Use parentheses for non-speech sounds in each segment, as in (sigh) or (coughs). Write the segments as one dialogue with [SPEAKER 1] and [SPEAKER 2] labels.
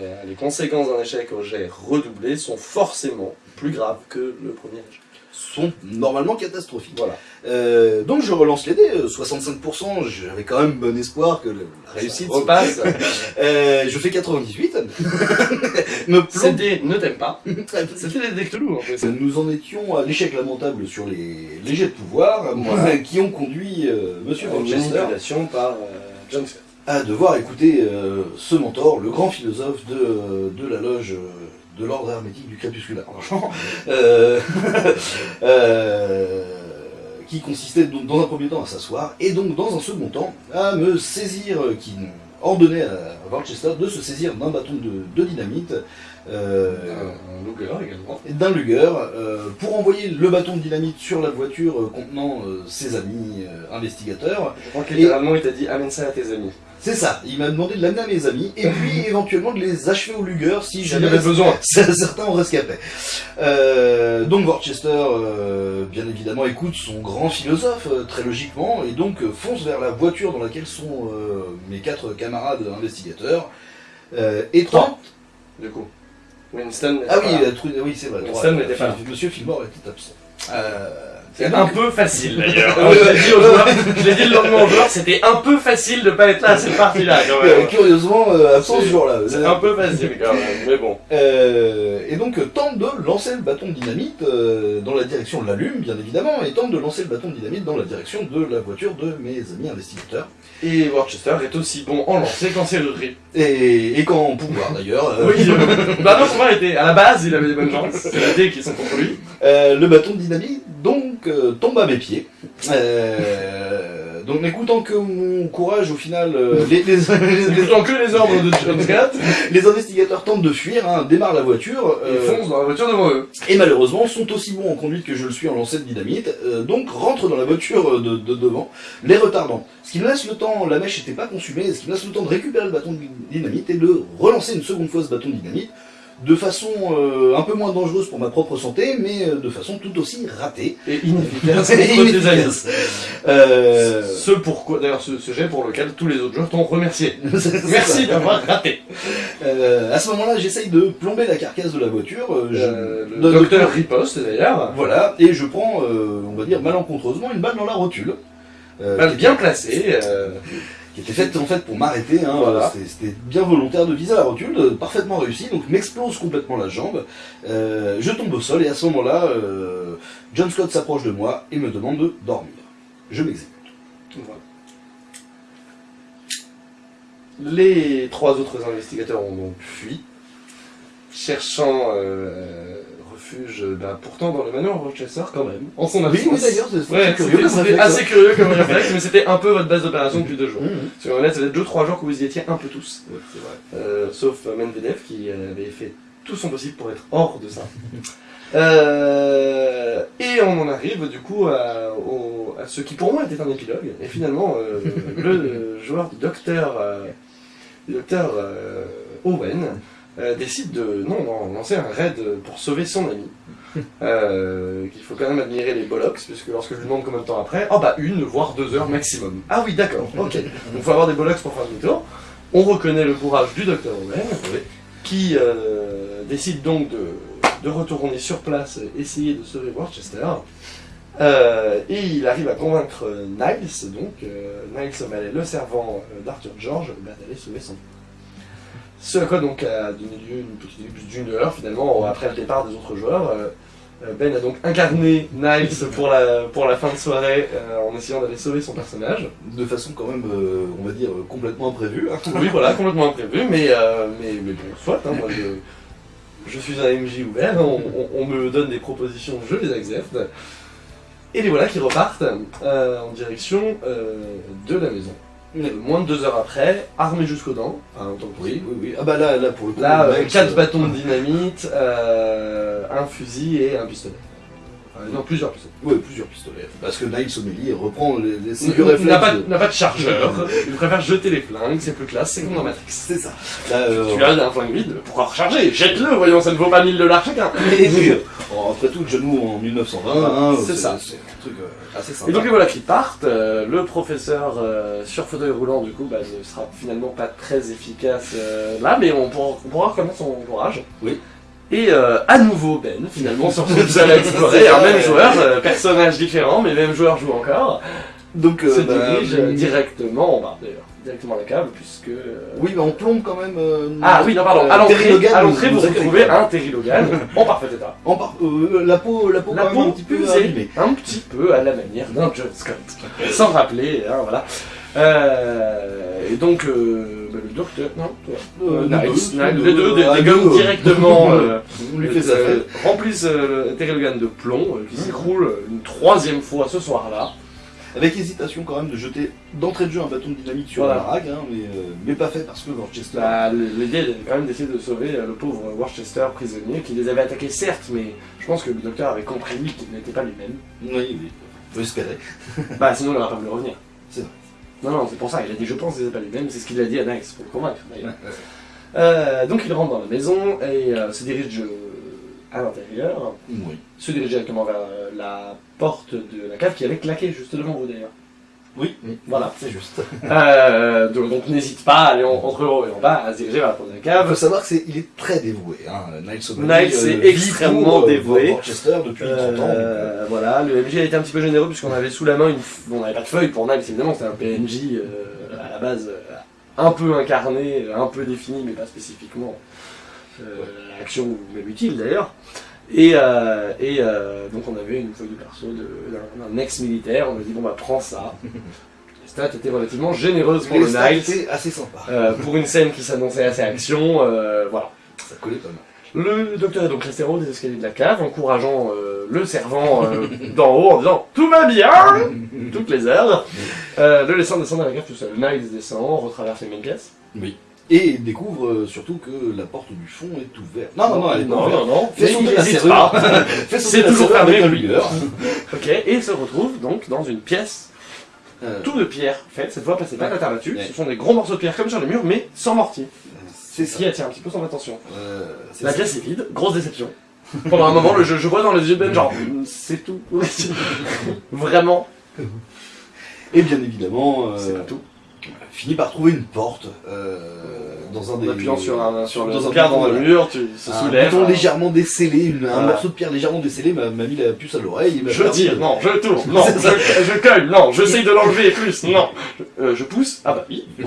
[SPEAKER 1] les, les conséquences d'un échec au jet redoublé sont forcément plus graves que le premier échec.
[SPEAKER 2] sont normalement catastrophiques.
[SPEAKER 1] Voilà.
[SPEAKER 2] Euh, donc je relance les dés, euh, 65%, j'avais quand même bon espoir que le- la réussite...
[SPEAKER 1] Repasse.
[SPEAKER 2] Euh, je fais 98. (laughs) Me plombe-
[SPEAKER 1] C'était ne t'aime pas. (laughs) C'était des Dectelou en plus.
[SPEAKER 2] Nous en étions à l'échec lamentable sur les, les jets de pouvoir
[SPEAKER 1] Voilà. (laughs)
[SPEAKER 2] qui ont conduit euh, Monsieur Manchester
[SPEAKER 1] par euh, John Scott.
[SPEAKER 2] À devoir écouter euh, ce mentor, le grand philosophe de, de la loge euh, de l'ordre hermétique du crépusculaire. Franchement, (laughs) euh, (laughs) euh, qui consistait donc dans un premier temps à s'asseoir et donc dans un second temps à me saisir, qui ordonnait à Worcester de se saisir d'un bâton de, de dynamite. euh,
[SPEAKER 1] Luger également.
[SPEAKER 2] d'un Luger euh, pour envoyer le bâton de dynamite sur la voiture contenant ses amis investigateurs.
[SPEAKER 1] Je crois que littéralement il t'a dit amène ça à tes amis.
[SPEAKER 2] C'est ça, il m'a demandé de l'amener à mes amis et puis (laughs) éventuellement de les achever au Luger si
[SPEAKER 1] avait besoin. (laughs)
[SPEAKER 2] certains en rescapaient. Euh, donc Worcester, euh, bien évidemment, écoute son grand philosophe, euh, très logiquement, et donc euh, fonce vers la voiture dans laquelle sont mes quatre camarades investigateurs. Et
[SPEAKER 1] Trois.
[SPEAKER 2] tente...
[SPEAKER 1] Du coup. Winston.
[SPEAKER 2] Ah oui, oui c'est vrai.
[SPEAKER 1] Winston
[SPEAKER 2] trois.
[SPEAKER 1] n'était pas là.
[SPEAKER 2] Monsieur Fillmore était absent. Euh,
[SPEAKER 1] C'est un peu facile d'ailleurs.
[SPEAKER 2] Ouais,
[SPEAKER 1] je l'ai dit aux joueurs, (laughs) je l'ai dit le lendemain aux joueurs, c'était un peu facile de pas être là à cette partie-là quand même.
[SPEAKER 2] curieusement, euh, absent ce jour-là.
[SPEAKER 1] C'est un peu facile quand même, mais bon.
[SPEAKER 2] Euh, et donc euh, tente de lancer le bâton de dynamite euh, dans la direction de la lume, bien évidemment, et tente de lancer le bâton de dynamite dans la direction de la voiture de mes amis investigateurs.
[SPEAKER 1] Et Worcester est aussi bon en lancer qu'en serrurerie.
[SPEAKER 2] Et, et qu'en pouvoir d'ailleurs, euh,
[SPEAKER 1] Oui, euh, (laughs) bah non, son mari était à la base, il avait des bonnes chances. C'est la dé qui sont contre lui.
[SPEAKER 2] euh, le bâton de dynamite donc euh, tombe à mes pieds. Euh, donc n'écoutant que mon courage au final, euh, les, (laughs)
[SPEAKER 1] que les ordres de John Scott, (laughs)
[SPEAKER 2] les investigateurs tentent de fuir, hein, démarrent la voiture.
[SPEAKER 1] ils foncent dans la voiture devant eux.
[SPEAKER 2] Et malheureusement, sont aussi bons en conduite que je le suis en lancer de dynamite, donc rentrent dans la voiture de, de devant, les retardant. Ce qui me laisse le temps, la mèche n'était pas consumée, ce qui me laisse le temps de récupérer le bâton de dynamite et de relancer une seconde fois ce bâton de dynamite, de façon euh, un peu moins dangereuse pour ma propre santé, mais euh, de façon tout aussi ratée.
[SPEAKER 1] Et inefficace (laughs) contre
[SPEAKER 2] inefficace. Euh,
[SPEAKER 1] Ce pourquoi, d'ailleurs, ce, ce jet pour lequel tous les autres joueurs t'ont remercié. (laughs) Merci d'avoir raté.
[SPEAKER 2] Euh, à ce moment-là, j'essaye de plomber la carcasse de la voiture. euh, je-
[SPEAKER 1] Euh, le
[SPEAKER 2] de- de-
[SPEAKER 1] docteur riposte d'ailleurs.
[SPEAKER 2] Voilà, et je prends, euh, on va dire malencontreusement, une balle dans la rotule. Euh,
[SPEAKER 1] Balle bien placée. (laughs)
[SPEAKER 2] qui était faite en fait pour m'arrêter. Hein,
[SPEAKER 1] Voilà.
[SPEAKER 2] C'était- bien volontaire de viser la rotule, euh, parfaitement réussi, donc m'explose complètement la jambe. Euh, je tombe au sol et à ce moment-là, euh, John Scott s'approche de moi et me demande de dormir. Je m'exécute.
[SPEAKER 1] voilà. Les trois autres investigateurs ont donc fui, cherchant euh, refuge, bah, pourtant dans le manoir Rochester quand même, en son absence.
[SPEAKER 2] Oui, d'ailleurs,
[SPEAKER 1] Ouais,
[SPEAKER 2] curieux
[SPEAKER 1] c'était assez curieux comme réflexe, (laughs) mais c'était un peu votre base d'opération depuis deux jours.
[SPEAKER 2] hein.
[SPEAKER 1] Parce qu'en fait, ça fait deux trois jours que vous y étiez un peu tous.
[SPEAKER 2] Ouais, c'est vrai.
[SPEAKER 1] Euh, sauf euh, Medvedev qui euh, avait fait tout son possible pour être hors de ça. (laughs) Euh, et on en arrive du coup à, au- à ce qui pour moi était un épilogue. Et finalement, euh, (laughs) le joueur du docteur, euh, docteur euh, Owen euh, décide de non, non, lancer un raid pour sauver son ami. (laughs) Euh, qu'il faut quand même admirer les bollocks, puisque lorsque je lui demande combien de temps après, oh bah une, voire deux heures maximum. Ah oui, d'accord, (laughs) ok. Donc faut avoir des bollocks pour faire demi-tour. On reconnaît le courage du docteur Owen, qui euh, décide donc de, de retourner sur place essayer de sauver Worcester. Euh, et il arrive à convaincre Niles, donc Niles O'Malley, le servant d'Arthur George, bah, d'aller sauver son Ce à quoi donc a donné lieu une petite ellipse d'une heure finalement après le départ des autres joueurs. Euh, euh, Ben a donc incarné Niles pour la, pour la fin de soirée euh, en essayant d'aller sauver son personnage.
[SPEAKER 2] De façon quand même, euh, on va dire, complètement imprévue. hein.
[SPEAKER 1] Oui, voilà, complètement imprévu, mais, euh, mais, mais bon, soit, hein, moi je, je suis un MJ ouvert, hein, on, on- on me donne des propositions, je les accepte. Et les voilà qui repartent en direction de la maison. Moins de deux heures après, armés jusqu'aux dents, enfin, en tant que
[SPEAKER 2] Oui, oui, oui. Ah bah là, là pour le coup,
[SPEAKER 1] Là,
[SPEAKER 2] le
[SPEAKER 1] euh,
[SPEAKER 2] mec,
[SPEAKER 1] quatre
[SPEAKER 2] euh,
[SPEAKER 1] bâtons de dynamite, euh, un fusil et un pistolet. Enfin, non, plusieurs pistolets.
[SPEAKER 2] Ouais, plusieurs pistolets. Parce que Niles O'Malley reprend les, les
[SPEAKER 1] n'a
[SPEAKER 2] réflexes.
[SPEAKER 1] pas,
[SPEAKER 2] de-
[SPEAKER 1] n'a pas de chargeur, (laughs) il préfère jeter les flingues, c'est plus classe, c'est comme dans Matrix.
[SPEAKER 2] C'est ça. Là, euh,
[SPEAKER 1] Tu as un flingue vide, pourquoi recharger? Jette-le, voyons, ça ne vaut pas 1000 dollars chacun.
[SPEAKER 2] Oui, bon, après tout, John Woo en 1920, hein,
[SPEAKER 1] C'est ça.
[SPEAKER 2] Truc euh, assez.
[SPEAKER 1] Et donc les voilà qui partent, euh, le professeur euh, sur fauteuil roulant du coup bah, ne sera finalement pas très efficace euh, là, mais on pourra, on pourra reconnaître son courage.
[SPEAKER 2] Oui.
[SPEAKER 1] Et à nouveau Ben, finalement, (laughs) sur ce à explorer, un même joueur, personnage différent, mais même joueur joue encore,
[SPEAKER 2] donc,
[SPEAKER 1] se
[SPEAKER 2] bah,
[SPEAKER 1] dirige directement, bah, d'ailleurs, directement à la cave, puisque... euh,
[SPEAKER 2] Oui, mais on plombe quand même. euh,
[SPEAKER 1] Ah oui, non, pardon,
[SPEAKER 2] euh,
[SPEAKER 1] à l'entrée, vous retrouvez un Terry Logan en parfait état.
[SPEAKER 2] En par- la peau, la peau,
[SPEAKER 1] La
[SPEAKER 2] un petit peu
[SPEAKER 1] usée,
[SPEAKER 2] abîmée.
[SPEAKER 1] un petit peu à la manière d'un John Scott, sans rappeler, hein, voilà. Euh, et donc, euh, bah, le docteur, non, toi,
[SPEAKER 2] Euh,
[SPEAKER 1] Nice, les
[SPEAKER 2] deux,
[SPEAKER 1] directement (laughs) remplissent Terry Logan de plomb, qui s'écroule une troisième fois ce soir-là.
[SPEAKER 2] Avec hésitation quand même de jeter d'entrée de jeu un bâton de dynamite sur
[SPEAKER 1] Voilà.
[SPEAKER 2] la rague, hein, mais, euh, mais pas fait parce que Worcester.
[SPEAKER 1] Bah, L'idée est quand même d'essayer de sauver euh, le pauvre Worcester prisonnier, qui les avait attaqués certes, mais je pense que le docteur avait compris lui qu'il n'était pas lui-même.
[SPEAKER 2] Oui, oui, faut espérer. (laughs)
[SPEAKER 1] Bah sinon il n'aurait pas voulu revenir.
[SPEAKER 2] C'est vrai.
[SPEAKER 1] Non, non, c'est pour ça, il a dit je pense que c'est pas lui-même, c'est ce qu'il a dit à Nice pour le convaincre d'ailleurs.
[SPEAKER 2] Ouais, ouais.
[SPEAKER 1] Euh, donc il rentre dans la maison et euh, se dirige à l'intérieur,
[SPEAKER 2] Oui.
[SPEAKER 1] se dirige directement vers euh, la porte de la cave qui avait claqué juste devant vous d'ailleurs.
[SPEAKER 2] Oui, oui.
[SPEAKER 1] Voilà.
[SPEAKER 2] C'est juste.
[SPEAKER 1] Euh, donc n'hésite pas à aller en- entre le haut et en bas à se diriger vers la porte de la
[SPEAKER 2] Il
[SPEAKER 1] cave.
[SPEAKER 2] faut savoir que c'est, il est très dévoué, hein. Niles O'Malley,
[SPEAKER 1] Niles est extrêmement
[SPEAKER 2] pour, euh,
[SPEAKER 1] dévoué.
[SPEAKER 2] Worcester depuis 30 ans. donc, euh,
[SPEAKER 1] Euh, voilà, le MJ a été un petit peu généreux puisqu'on avait sous la main une. Bon, on n'avait pas de feuille pour Niles évidemment, c'était un PNJ euh, à la base euh, un peu incarné, un peu défini, mais pas spécifiquement euh, l'action ou même utile d'ailleurs. Et, euh, et euh, donc on avait une feuille de perso d'un ex-militaire, on a dit bon bah prends ça. (laughs) Les stats étaient relativement généreuses pour
[SPEAKER 2] les
[SPEAKER 1] le
[SPEAKER 2] stats étaient assez sympa.
[SPEAKER 1] Euh, pour une scène qui s'annonçait assez action, voilà.
[SPEAKER 2] Ça collait pas mal.
[SPEAKER 1] Le docteur est donc resté haut des escaliers de la cave, encourageant le servant (laughs) d'en haut en disant Tout va bien (laughs) Toutes les heures. Le laissant descendre à la cave tout seul. Niles descend, retraverse les mêmes pièces.
[SPEAKER 2] Oui. Et il découvre euh, surtout que la porte du fond est ouverte. Non, non, non, elle est pas
[SPEAKER 1] non,
[SPEAKER 2] ouverte.
[SPEAKER 1] non, non.
[SPEAKER 2] Fais sauter
[SPEAKER 1] il
[SPEAKER 2] la serrure. (laughs)
[SPEAKER 1] C'est toujours fermé
[SPEAKER 2] avec un
[SPEAKER 1] lui. (laughs) ok, et se retrouve donc dans une pièce,
[SPEAKER 2] Euh,
[SPEAKER 1] tout de pierre faite. Cette fois, passez pas la terre là-dessus.
[SPEAKER 2] Ouais.
[SPEAKER 1] Ce sont des gros morceaux de pierre comme sur les murs, mais sans mortier.
[SPEAKER 2] C'est
[SPEAKER 1] Ce
[SPEAKER 2] ça.
[SPEAKER 1] qui attire un petit peu son attention.
[SPEAKER 2] Euh,
[SPEAKER 1] La
[SPEAKER 2] ça.
[SPEAKER 1] pièce est vide, grosse déception. (laughs) Pendant un moment, le jeu, je vois dans les yeux de Ben, genre, c'est tout. Vraiment,
[SPEAKER 2] Et bien évidemment, euh,
[SPEAKER 1] c'est pas tout.
[SPEAKER 2] Finit par trouver une porte euh, dans un des.
[SPEAKER 1] En appuyant sur, un, sur le
[SPEAKER 2] dans un
[SPEAKER 1] pierre dans
[SPEAKER 2] bouton,
[SPEAKER 1] le
[SPEAKER 2] voilà.
[SPEAKER 1] mur, tu se
[SPEAKER 2] un
[SPEAKER 1] soulèves.
[SPEAKER 2] bouton légèrement décellé, une- un
[SPEAKER 1] Voilà.
[SPEAKER 2] morceau de pierre légèrement décellé m'a mis la puce à l'oreille.
[SPEAKER 1] Je tire, non, je tourne, (laughs) non, je, je cogne, non, j'essaye de l'enlever plus, non. Je, euh, je pousse, ah bah oui. (laughs)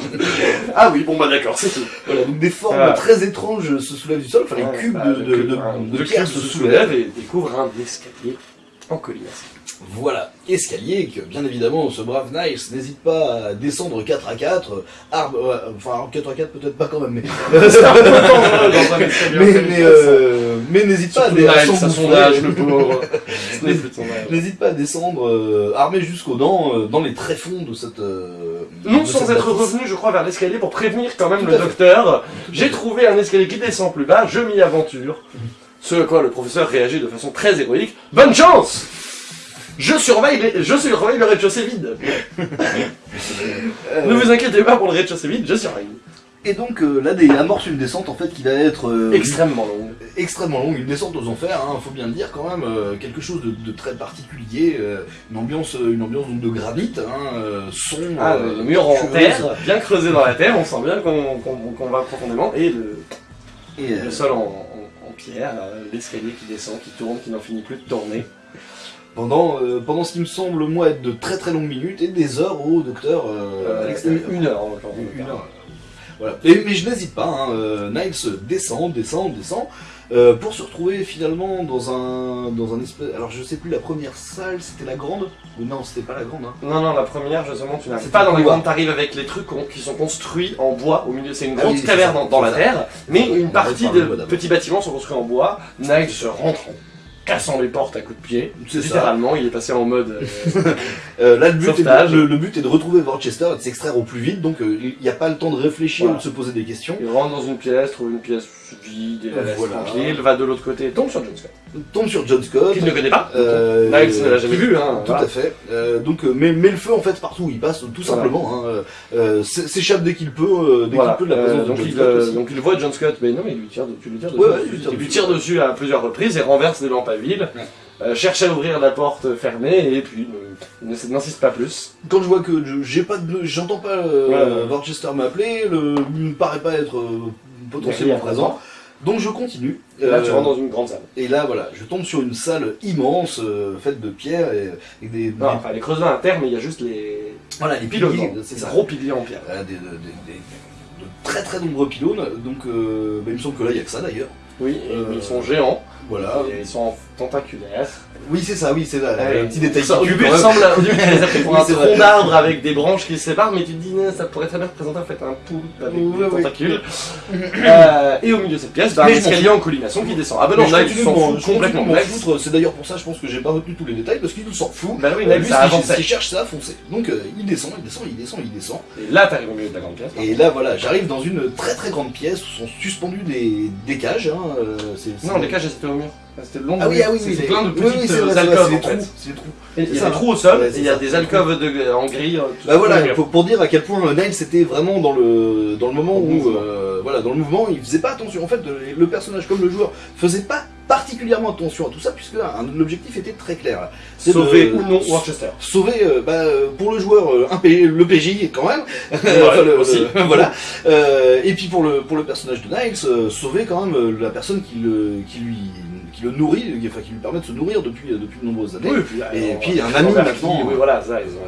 [SPEAKER 1] ah oui, bon bah d'accord, c'est tout.
[SPEAKER 2] Voilà, donc des formes très étranges se soulèvent du sol, enfin les cubes
[SPEAKER 1] bah,
[SPEAKER 2] de, de,
[SPEAKER 1] cube-
[SPEAKER 2] de,
[SPEAKER 1] un-
[SPEAKER 2] de
[SPEAKER 1] le
[SPEAKER 2] pierre se soulèvent.
[SPEAKER 1] soulève et découvre un escalier en colimaçon.
[SPEAKER 2] Voilà, escalier que bien évidemment ce brave Niles n'hésite pas à descendre 4 à 4, arbre, ouais, enfin 4 à 4 peut-être pas quand même, mais, (laughs)
[SPEAKER 1] colimaçon. (laughs)
[SPEAKER 2] euh, mais n'hésite pas à,
[SPEAKER 1] Surtout
[SPEAKER 2] à
[SPEAKER 1] Niles, à son
[SPEAKER 2] s'engouffrer.
[SPEAKER 1] âge, le pauvre. (laughs) Ce n'est plus de son âge.
[SPEAKER 2] N'hésite pas à descendre euh, armé jusqu'aux dents euh, dans les tréfonds de cette. euh,
[SPEAKER 1] Non
[SPEAKER 2] de
[SPEAKER 1] sans
[SPEAKER 2] cette
[SPEAKER 1] être
[SPEAKER 2] bâtisse.
[SPEAKER 1] revenu, je crois, vers l'escalier pour prévenir quand même
[SPEAKER 2] Tout
[SPEAKER 1] le docteur. J'ai trouvé un escalier qui descend plus bas, je m'y aventure. Ce à quoi le professeur réagit de façon très héroïque. Bonne chance Je surveille, les- je surveille le rez-de-chaussée vide. (laughs) Ne vous inquiétez pas pour le rez-de-chaussée vide, je surveille.
[SPEAKER 2] Et donc euh, là, des amorce une descente en fait qui va être euh,
[SPEAKER 1] Extrêmement longue.
[SPEAKER 2] extrêmement longue, une descente aux enfers, hein, faut bien le dire quand même, euh, quelque chose de, de très particulier, une ambiance, une ambiance donc de granit, hein, son,
[SPEAKER 1] Ah, le mur en terre, bien creusé dans la terre, on sent bien qu'on va profondément. Et le,
[SPEAKER 2] et,
[SPEAKER 1] le sol en, en- en pierre, l'escalier qui descend, qui tourne, qui n'en finit plus de tourner.
[SPEAKER 2] Pendant, euh, pendant ce qui me semble moi être de très très longues minutes et des heures au docteur euh, à
[SPEAKER 1] Euh, une, heure, en l'occurrence.
[SPEAKER 2] Une heure. Voilà. Et- mais je n'hésite pas, hein, euh, Niles descend, descend, descend, euh, pour se retrouver finalement dans un, dans un espèce. Alors je sais plus, la première salle, c'était la grande Ou non, c'était pas la grande, hein.
[SPEAKER 1] Non, non, la première, justement, tu n'arrives
[SPEAKER 2] C'est
[SPEAKER 1] pas dans
[SPEAKER 2] couloir.
[SPEAKER 1] grandes, t'arrives avec les trucs qui sont construits en bois au milieu. C'est une
[SPEAKER 2] Ah
[SPEAKER 1] grosse
[SPEAKER 2] oui, c'est
[SPEAKER 1] caverne dans, dans la terre, mais une partie de petits bâtiments sont construits en bois. Niles se rentre en cassant les portes à coups de pied. Littéralement, il est passé en mode. euh, (laughs)
[SPEAKER 2] Euh, là, le but, est de, le, le but est de retrouver Worcester et de s'extraire au plus vite, donc euh, il n'y a pas le temps de réfléchir
[SPEAKER 1] Voilà.
[SPEAKER 2] ou de se poser des questions.
[SPEAKER 1] il rentre dans une pièce, trouve une pièce vide, et la laisse
[SPEAKER 2] Voilà.
[SPEAKER 1] tranquille, va de l'autre côté, tombe sur John Scott.
[SPEAKER 2] Tombe sur John Scott.
[SPEAKER 1] Qu'il ne connaît pas.
[SPEAKER 2] Euh,
[SPEAKER 1] Niles ne l'a jamais vu, hein.
[SPEAKER 2] Tout
[SPEAKER 1] voilà.
[SPEAKER 2] à fait. Donc, met, met le feu en fait partout il passe, tout simplement. Hein, s'échappe dès qu'il peut, dès qu'il peut de la présence de
[SPEAKER 1] donc,
[SPEAKER 2] John
[SPEAKER 1] il,
[SPEAKER 2] Scott aussi.
[SPEAKER 1] donc il voit John Scott, mais non, mais il lui tire, de- tu lui tires dessus.
[SPEAKER 2] Ouais, ouais, il lui tire dessus.
[SPEAKER 1] à plusieurs reprises et renverse les lampes à euh, cherche à ouvrir la porte fermée et puis euh, ne- n'insiste pas plus.
[SPEAKER 2] Quand je vois que j'ai pas de, j'entends pas euh. Worcester m'appeler, le, il me paraît pas être euh, potentiellement présent. Donc je continue.
[SPEAKER 1] Et là,
[SPEAKER 2] Euh,
[SPEAKER 1] tu rentres dans une grande salle.
[SPEAKER 2] Et là, voilà, je tombe sur une salle immense, euh, faite de pierre et, et des,
[SPEAKER 1] Non,
[SPEAKER 2] des-
[SPEAKER 1] enfin, elle est creusée à terre, mais il y a juste les
[SPEAKER 2] voilà, les
[SPEAKER 1] pylônes.
[SPEAKER 2] piliers, c'est ça.
[SPEAKER 1] gros piliers en pierre.
[SPEAKER 2] Voilà, des, des- des- des- de très très nombreux pylônes. Donc, euh, bah, il me semble que là, il y a que ça d'ailleurs.
[SPEAKER 1] Oui, et
[SPEAKER 2] Euh,
[SPEAKER 1] ils sont géants.
[SPEAKER 2] Voilà.
[SPEAKER 1] Et ils sont tentaculaires.
[SPEAKER 2] Oui, c'est ça, oui, c'est ça.
[SPEAKER 1] Ouais,
[SPEAKER 2] un petit détail
[SPEAKER 1] ça, au début, il au début, pour un tronc d'arbre avec des branches qui se séparent, mais tu te dis, ça pourrait très bien représenter en fait un poulpe avec des tentacules. (coughs) Euh, et au milieu de cette pièce, bah, un
[SPEAKER 2] Mais
[SPEAKER 1] escalier en collimation qui descend. Ah bah
[SPEAKER 2] Mais
[SPEAKER 1] non, là, ils s'en
[SPEAKER 2] m'en-
[SPEAKER 1] fout
[SPEAKER 2] je continue de
[SPEAKER 1] complètement.
[SPEAKER 2] C'est d'ailleurs pour ça, je pense que j'ai pas retenu tous les détails, parce qu'il s'en fout.
[SPEAKER 1] Bah oui,
[SPEAKER 2] lui,
[SPEAKER 1] ça
[SPEAKER 2] ce qu'il-
[SPEAKER 1] avançait.
[SPEAKER 2] ce qu'il cherche, c'est à foncer. Donc, euh, il descend, il descend, il descend, il descend.
[SPEAKER 1] Et là, t'arrives au milieu de la grande pièce.
[SPEAKER 2] Et là, voilà, j'arrive dans une très très grande pièce où sont suspendus des, des cages. Hein, euh,
[SPEAKER 1] Non, les cages, elles étaient au mur. C'était le long
[SPEAKER 2] Ah oui,
[SPEAKER 1] mur.
[SPEAKER 2] ah oui,
[SPEAKER 1] C'est
[SPEAKER 2] oui,
[SPEAKER 1] c'est plein de
[SPEAKER 2] oui,
[SPEAKER 1] petites
[SPEAKER 2] oui, c'est vrai,
[SPEAKER 1] euh,
[SPEAKER 2] c'est
[SPEAKER 1] en
[SPEAKER 2] des
[SPEAKER 1] fait.
[SPEAKER 2] trous, c'est des trous.
[SPEAKER 1] Et Il y a des trous au sol, et il y a des alcôves de- en gris. euh,
[SPEAKER 2] Bah voilà, pour, pour dire à quel point euh, Niles était vraiment dans le dans le moment où
[SPEAKER 1] mouvement.
[SPEAKER 2] euh, voilà dans le mouvement, il faisait pas attention. En fait, le, le personnage comme le joueur faisait pas particulièrement attention à tout ça puisque l'objectif était très clair.
[SPEAKER 1] Sauver
[SPEAKER 2] de-
[SPEAKER 1] ou non Worcester.
[SPEAKER 2] Sauver euh, bah, euh, pour le joueur euh, un P- le PJ quand même.
[SPEAKER 1] Ouais, (laughs)
[SPEAKER 2] Enfin, le-
[SPEAKER 1] aussi.
[SPEAKER 2] le- voilà. Euh, et puis pour le pour le personnage de Niles, sauver quand même la personne qui le qui lui qui le nourrit, enfin qui lui permet de se nourrir depuis depuis de nombreuses années.
[SPEAKER 1] Oui, et puis,
[SPEAKER 2] Et puis, un ami, maintenant,
[SPEAKER 1] qui- Oui, voilà, ça, ils ont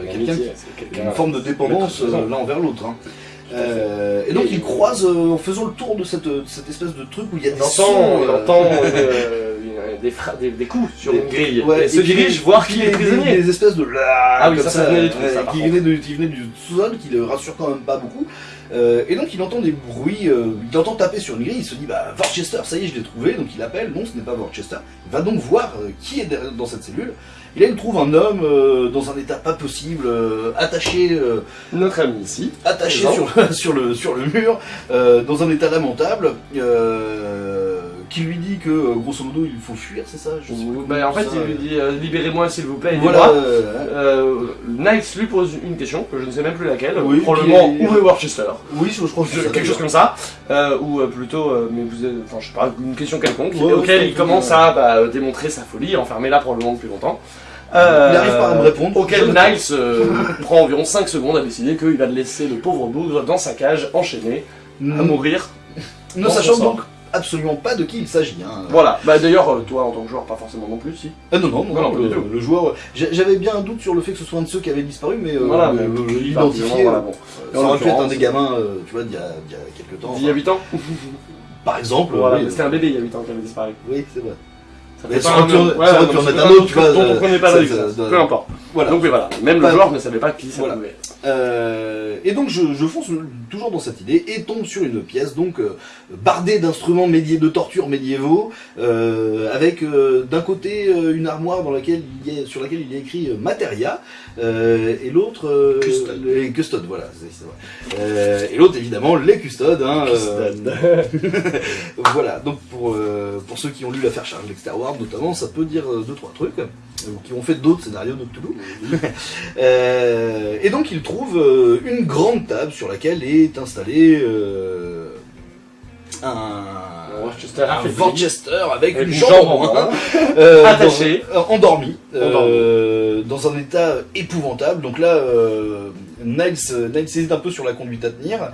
[SPEAKER 1] une
[SPEAKER 2] forme de dépendance l'un envers l'autre. hein. Euh, et donc il croise euh, en faisant le tour de cette, de cette espèce de truc où il y a des
[SPEAKER 1] On
[SPEAKER 2] sons,
[SPEAKER 1] entend, on
[SPEAKER 2] euh,
[SPEAKER 1] entend (laughs) euh, des, fra- des, des coups sur
[SPEAKER 2] des-
[SPEAKER 1] une grille.
[SPEAKER 2] ouais,
[SPEAKER 1] et se
[SPEAKER 2] puis
[SPEAKER 1] dirige voir
[SPEAKER 2] puis
[SPEAKER 1] qui est prisonnier.
[SPEAKER 2] Des espèces de
[SPEAKER 1] Ah oui,
[SPEAKER 2] comme
[SPEAKER 1] ça, ça venait des trucs,
[SPEAKER 2] ouais,
[SPEAKER 1] ça,
[SPEAKER 2] qui, de, venaient du sous-sol, qui le rassure quand même pas beaucoup. Euh, et donc il entend des bruits, euh, il entend taper sur une grille, il se dit bah Worcester, ça y est, je l'ai trouvé, donc il appelle, non ce n'est pas Worcester, il va donc voir euh, qui est dans cette cellule. Et là il trouve un homme dans un état pas possible, attaché
[SPEAKER 1] Notre ami ici.
[SPEAKER 2] attaché sur, (laughs) sur, le, sur le mur, dans un état lamentable, euh, qui lui dit que, euh, grosso modo, il faut fuir, c'est ça? Je sais
[SPEAKER 1] Bah, en fait,
[SPEAKER 2] ça,
[SPEAKER 1] il lui dit euh, Libérez-moi s'il vous plaît,
[SPEAKER 2] Voilà, euh,
[SPEAKER 1] Niles lui pose une question, que je ne sais même plus laquelle,
[SPEAKER 2] Oui,
[SPEAKER 1] probablement
[SPEAKER 2] est-
[SPEAKER 1] où est Worcester.
[SPEAKER 2] Oui, je, je crois que c'est ça,
[SPEAKER 1] quelque chose comme ça, euh, ou plutôt, mais vous êtes, enfin je sais pas, une question quelconque,
[SPEAKER 2] Ouais,
[SPEAKER 1] auquel il commence à bah, démontrer sa folie, enfermer là probablement depuis longtemps. Euh,
[SPEAKER 2] Il n'arrive pas à me répondre.
[SPEAKER 1] Auquel
[SPEAKER 2] Je
[SPEAKER 1] Niles euh, prend environ 5 secondes à décider qu'il va laisser le pauvre bougre dans sa cage, enchaîné, à mourir.
[SPEAKER 2] ne sachant donc absolument pas de qui il s'agit. Hein.
[SPEAKER 1] Voilà, bah d'ailleurs, euh, toi en tant que joueur, pas forcément non plus, si.
[SPEAKER 2] Ah non, non, non,
[SPEAKER 1] Non, non,
[SPEAKER 2] le, joueur. j'a- J'avais bien un doute sur le fait que ce soit un de ceux qui avait disparu, mais euh,
[SPEAKER 1] voilà, qui,
[SPEAKER 2] l'identifier,
[SPEAKER 1] voilà,
[SPEAKER 2] euh,
[SPEAKER 1] bon.
[SPEAKER 2] ça aurait pu être un des gamins, euh, tu vois, d'il y a, d'il y a quelques temps.
[SPEAKER 1] D'il y a 8 ans
[SPEAKER 2] Par exemple,
[SPEAKER 1] Voilà,
[SPEAKER 2] oui,
[SPEAKER 1] mais c'était un bébé il y a 8 ans qui avait disparu.
[SPEAKER 2] oui, c'est vrai.
[SPEAKER 1] Ça fait pas un c'est pas
[SPEAKER 2] un
[SPEAKER 1] truc
[SPEAKER 2] tu vois,
[SPEAKER 1] dont on
[SPEAKER 2] euh,
[SPEAKER 1] prenait pas
[SPEAKER 2] ça-
[SPEAKER 1] l'existence.
[SPEAKER 2] ça-
[SPEAKER 1] Peu importe.
[SPEAKER 2] Voilà.
[SPEAKER 1] Donc oui, voilà. Même le
[SPEAKER 2] Pas-
[SPEAKER 1] joueur ne savait pas qui ça
[SPEAKER 2] Voilà.
[SPEAKER 1] pouvait être.
[SPEAKER 2] Euh, et donc je, je fonce toujours dans cette idée et tombe sur une pièce donc euh, bardée d'instruments de torture médiévaux euh, avec euh, d'un côté euh, une armoire dans laquelle il y a, sur laquelle il y a écrit euh, Materia euh, et l'autre euh,
[SPEAKER 1] Custode.
[SPEAKER 2] les custodes voilà c'est c'est vrai. Euh, et l'autre évidemment les custodes hein, euh, (laughs) voilà donc pour euh, pour ceux qui ont lu l'affaire Charles Dexter Ward notamment ça peut dire euh, deux trois trucs euh, qui ont fait d'autres scénarios de Cthulhu (laughs) euh, et donc il trouve une grande table sur laquelle est installé euh, un,
[SPEAKER 1] Worcester
[SPEAKER 2] un
[SPEAKER 1] affaibli.
[SPEAKER 2] Worcester avec, une
[SPEAKER 1] une
[SPEAKER 2] jambe en
[SPEAKER 1] en
[SPEAKER 2] moins, (laughs)
[SPEAKER 1] moins.
[SPEAKER 2] euh,
[SPEAKER 1] Attaché.
[SPEAKER 2] dans- endormi,
[SPEAKER 1] Endormi.
[SPEAKER 2] dans un état épouvantable. Donc là, Niles, Niles hésite un peu sur la conduite à tenir.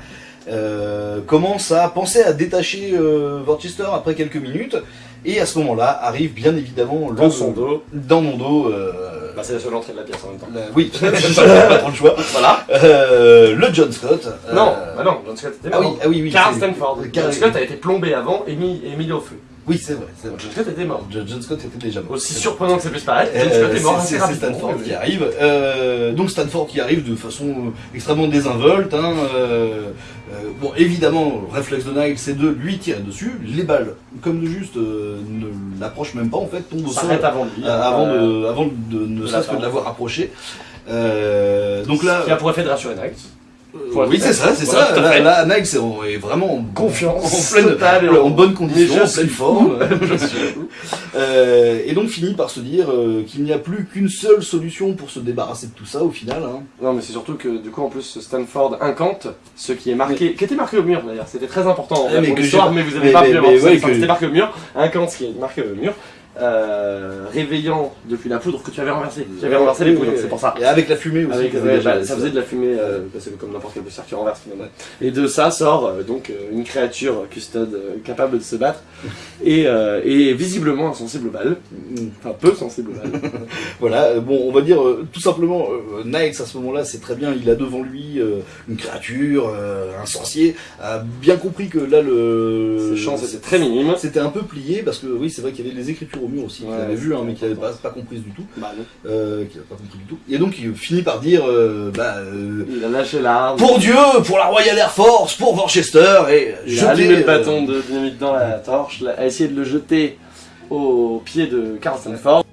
[SPEAKER 2] Euh, commence à penser à détacher euh, Worcester après quelques minutes et à ce moment-là arrive bien évidemment le-
[SPEAKER 1] Dans son dos.
[SPEAKER 2] dans mon dos euh,
[SPEAKER 1] Bah, c'est la seule entrée de la pièce en même temps.
[SPEAKER 2] la- oui (laughs) (laughs) pas trop le choix
[SPEAKER 1] Voilà.
[SPEAKER 2] Euh, le John Scott euh,
[SPEAKER 1] Non, bah non, John Scott était
[SPEAKER 2] ah oui
[SPEAKER 1] mort.
[SPEAKER 2] ah oui oui
[SPEAKER 1] Carl Stanford.
[SPEAKER 2] Carl-
[SPEAKER 1] John Scott a été plombé avant et mis, et mis au feu.
[SPEAKER 2] oui c'est vrai c'est vrai
[SPEAKER 1] John Scott était mort.
[SPEAKER 2] John John Scott était déjà mort
[SPEAKER 1] Aussi surprenant que ça puisse paraître, John Scott est mort
[SPEAKER 2] c'est-. Stanford qui arrive. Euh, donc Stanford qui arrive de façon extrêmement désinvolte. hein, euh, euh, bon, évidemment, le réflexe de Nile, c'est de lui tirer dessus. Les balles, comme de juste, euh, ne l'approchent même pas en fait, tombent au sol
[SPEAKER 1] avant
[SPEAKER 2] euh, avant, de, avant de ne serait-ce que de l'avoir approché. Donc là,
[SPEAKER 1] Qui a pour effet de rassurer Niles.
[SPEAKER 2] Oui c'est ça, c'est
[SPEAKER 1] Voilà,
[SPEAKER 2] ça. Là, c'est- est vraiment en
[SPEAKER 1] Confiance
[SPEAKER 2] en pleine,
[SPEAKER 1] totale et
[SPEAKER 2] en,
[SPEAKER 1] en-
[SPEAKER 2] bonne condition, en pleine forme. (laughs) Euh, et donc finit par se dire euh, qu'il n'y a plus qu'une seule solution pour se débarrasser de tout ça au final. hein.
[SPEAKER 1] Non, mais c'est surtout que du coup, en plus, Stanford incante ce qui est marqué, qui était marqué au mur d'ailleurs. C'était très important
[SPEAKER 2] Ah, mais
[SPEAKER 1] pour
[SPEAKER 2] que
[SPEAKER 1] mais vous avez
[SPEAKER 2] mais-
[SPEAKER 1] pas
[SPEAKER 2] mais-
[SPEAKER 1] pu
[SPEAKER 2] ouais, que-
[SPEAKER 1] C'était marqué au mur. Incante ce qui est marqué au mur. Euh, réveillant depuis la poudre que tu avais renversée. J'avais renversé les poudres, c'est pour ça.
[SPEAKER 2] Et avec la fumée aussi.
[SPEAKER 1] Avec, ouais, bah, ça faisait de la fumée, euh, comme n'importe quel poussière qui renverse finalement. Et de ça sort euh, donc euh, une créature custode capable de se battre (laughs) et, et visiblement insensible aux balles,
[SPEAKER 2] Mm.
[SPEAKER 1] enfin peu sensible aux balles. (laughs)
[SPEAKER 2] Voilà, bon, on va dire tout simplement, Niles à ce moment-là, c'est très bien, il a devant lui une créature, un sorcier, a bien compris que là le.
[SPEAKER 1] Ses chances étaient très minimes.
[SPEAKER 2] C'était un peu plié parce que oui, c'est vrai qu'il y avait les écritures au mur aussi, qu'il
[SPEAKER 1] Ouais,
[SPEAKER 2] avait vu, hein, mais qu'il n'avait pas, pas comprises du tout,
[SPEAKER 1] Bah,
[SPEAKER 2] euh, pas compris du tout. Et donc il finit par dire, euh, bah, euh,
[SPEAKER 1] Il a lâché l'arme.
[SPEAKER 2] pour Dieu, pour la Royal Air Force, pour Worcester, et
[SPEAKER 1] Il a allumé le bâton de dynamite dans la torche, a essayé de le jeter au pied de Carl Stanford.